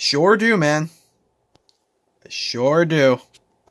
Sure do, man. Sure do.